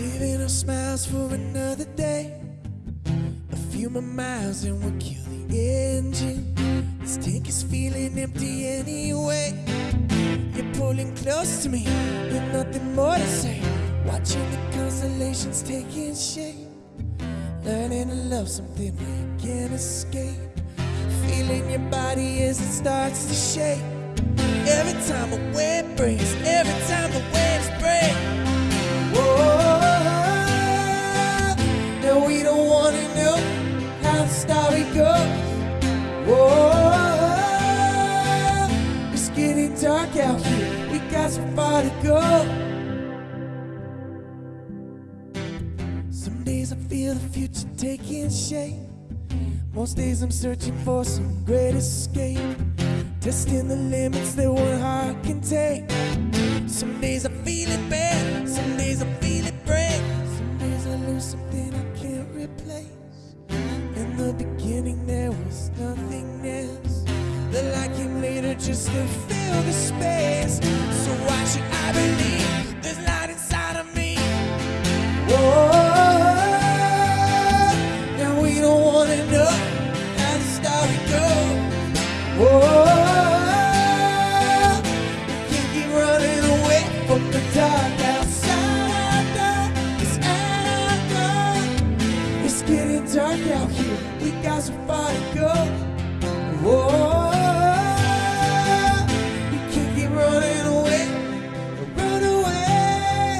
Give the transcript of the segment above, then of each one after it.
more smiles for another day. A few more miles and we'll kill the engine. This tank is feeling empty anyway. You're pulling close to me with nothing more to say. Watching the constellations taking shape. Learning to love something we can't escape. Feeling your body as it starts to shake. Every time a wave breaks, every time the we don't wanna know how the story goes. Whoa, it's getting dark out here. We got so far to go. Some days I feel the future taking shape. Most days I'm searching for some great escape. Testing the limits that one heart can take. Some days I feel it bad, beginning there was nothing else. The light came later just to fill the space. So why should I believe dark out here. We got so far to go. Whoa, we can't keep running away, run away.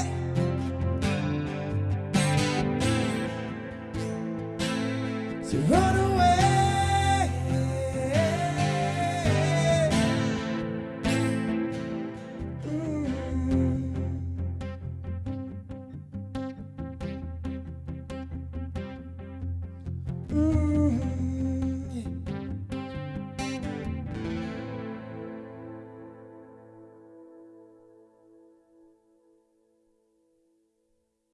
So run away.